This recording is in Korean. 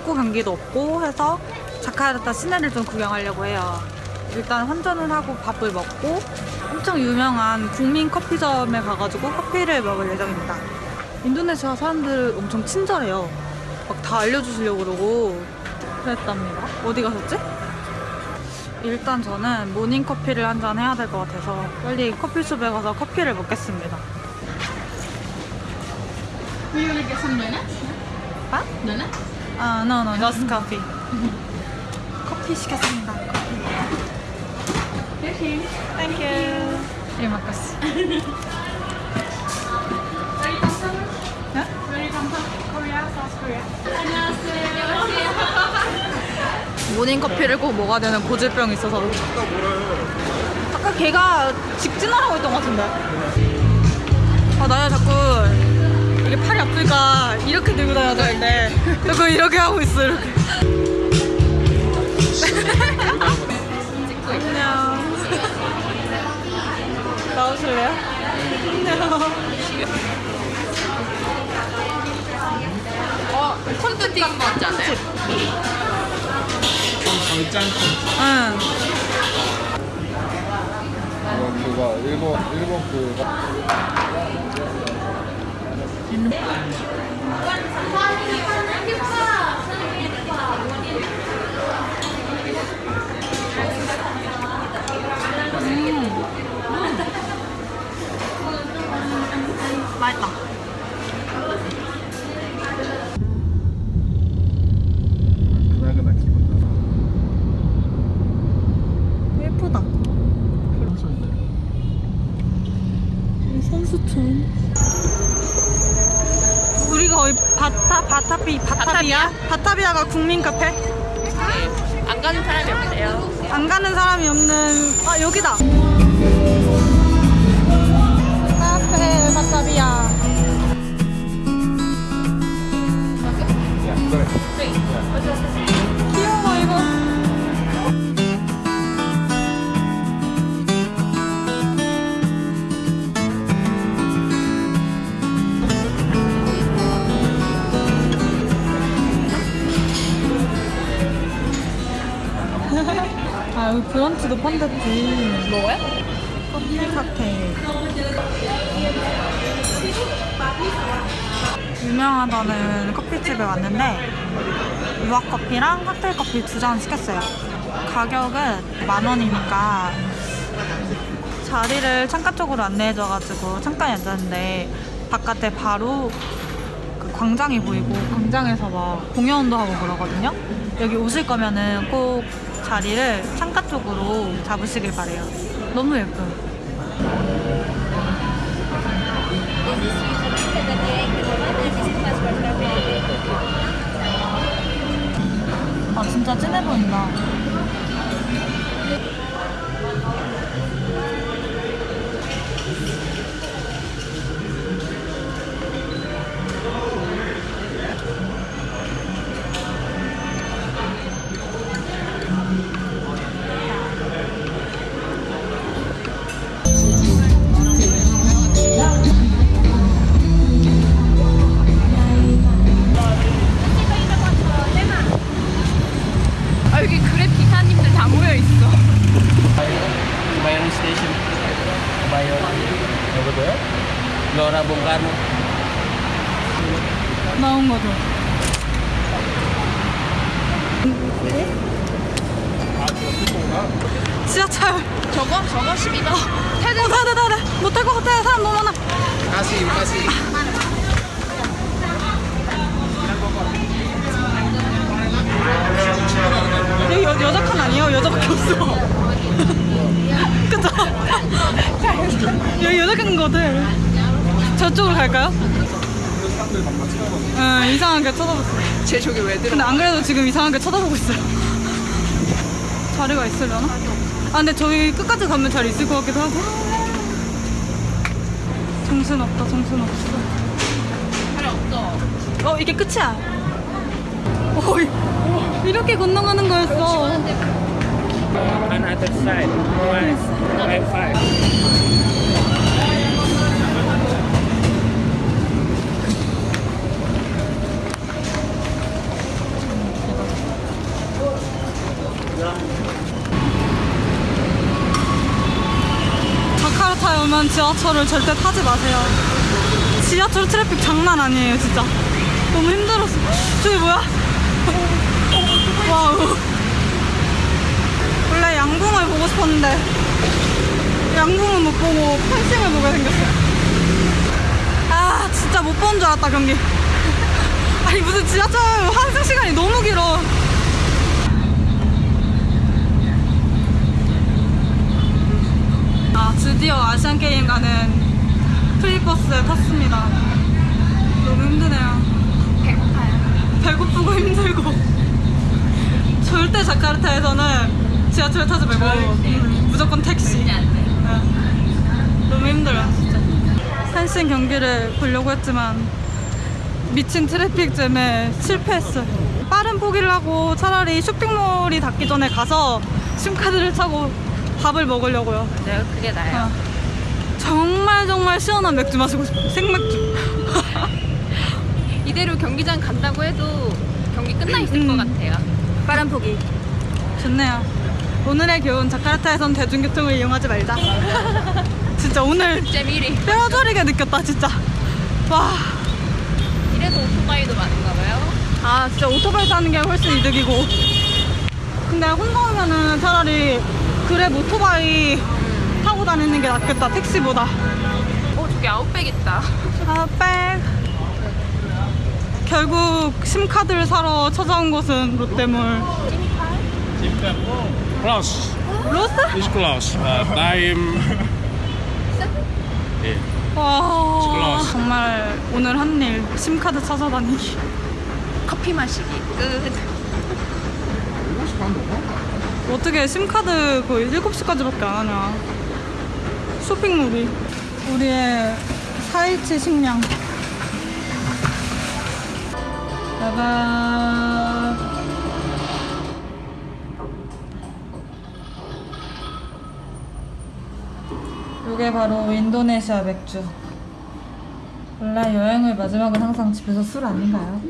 축구 경기도 없고 해서 자카르타 시내를 좀 구경하려고 해요. 일단 환전을 하고 밥을 먹고 엄청 유명한 국민 커피점에 가가지고 커피를 먹을 예정입니다. 인도네시아 사람들 엄청 친절해요. 막 다 알려주시려고 그러고 그랬답니다. 어디 가셨지? 일단 저는 모닝 커피를 한 잔 해야 될 것 같아서 빨리 커피숍에 가서 커피를 먹겠습니다. Want to get some donuts? 아? Donuts? 아, no, no, just coffee. 커피 시켰습니다. 커피. Thank you. Terima kasih. Where you come from? 네? Where you come from? Korea, South Korea. 안녕하세요. 모닝 커피를 꼭 먹어야 되는 고질병이 있어서. 아까 걔가 직진하라고 했던 것 같은데. 아, 나야 이게 팔이 아프니까 이렇게 들고 다녀야 되는데 자꾸 이렇게 하고 있어, 이렇게. 안녕. 나오실래요? 안녕. 어, 콘도 띵거 같지 않아요? 응. 이거 그거 일본 일본 그 예쁘다. 이 선수촌. 바타 바타비 바타비아 바타비아 가 국민 카페? 안 가는 사람이 없대요. 안 가는 사람이 없는 아 여기다. 브런치도 판댔지. 뭐야? 커피 칵테일. 유명하다는 커피집에 왔는데 유학 커피랑 칵테일 커피 두 잔 시켰어요. 가격은 만 원이니까 자리를 창가 쪽으로 안내해줘가지고 창가에 앉았는데 바깥에 바로 그 광장이 보이고 광장에서 막 공연도 하고 그러거든요. 여기 오실 거면은 꼭 자리를 창가 쪽으로 잡으시길 바래요. 너무 예뻐요. 아 진짜 진해 보인다. Lora Bung Karno. 나온 거죠. 지하철. 저거? 저거 12번. 어, 타야 돼, 타야 돼. 못탈 것 같아. 사람 너무 많아. Kasih, kasih. 여기 여, 여자 칸 아니에요? 여자밖에 없어. 그죠? 여기 여자 칸인 것 같아. 저쪽으로 갈까요? 응, 이상하게 쳐다보고 있어. 쟤 저기 왜 들어? 근데 안 그래도 지금 이상하게 쳐다보고 있어요. 자리가 있으려나? 아, 근데 저기 끝까지 가면 잘 있을 것 같기도 하고. 정신 없다, 정신 없어. 자리 없어. 어, 이게 끝이야. 어, 이- 이렇게 건너가는 거였어. Another side. Five. Five, five. 지하철을 절대 타지 마세요. 지하철 트래픽 장난 아니에요, 진짜. 너무 힘들었어. 저기 뭐야? 와우. 원래 양궁을 보고 싶었는데 양궁은 못 보고 펜싱을 보게 생겼어요. 아, 진짜 못 본 줄 알았다, 경기. 아니, 무슨 지하철 환승 시간이 너무 길어. 아, 드디어 아시안 게임 가는 free bus에 탔습니다. 너무 힘드네요. 배고파요. 배고프고 힘들고. 절대 자카르타에서는 지하철 타지 말고 음, 무조건 택시. 네. 너무 힘들어요, 진짜. 한신 경기를 보려고 했지만 미친 트래픽 잼에 실패했어요. 빠른 포기를 하고 차라리 쇼핑몰이 닫기 전에 가서 심카드를 차고 밥을 먹으려고요. 맞아요. 그게 나요. 어. 정말 정말 시원한 맥주 마시고 싶어요. 생맥주. 이대로 경기장 간다고 해도 경기 끝나 있을 음. 것 같아요. 빠른 포기. 좋네요. 오늘의 교훈 자카르타에선 대중교통을 이용하지 말자. 진짜 오늘 잼 1위. 뼈저리게 느꼈다 진짜. 와. 이래서 오토바이도 많은가 봐요. 아 진짜 오토바이 타는 게 훨씬 이득이고. 근데 혼자 오면은 차라리 그랩 오토바이 타고 다니는 게 낫겠다 택시보다. 어, 저기 아웃백 있다. 아, 백. 결국 심카드를 사러 찾아온 곳은 롯데몰. Close. Close? Uh, time. Yeah. 와 클라스. 정말 오늘 한 일 심카드 찾아다니기. 커피 마시기. 끝. 7시 반 넘어? 어떻게 심카드 거의 7시까지밖에 안 하냐. 쇼핑몰이. 우리의 4일치 식량. 짜잔. 이게 바로 인도네시아 맥주. 원래 여행의 마지막은 항상 집에서 술 아닌가요?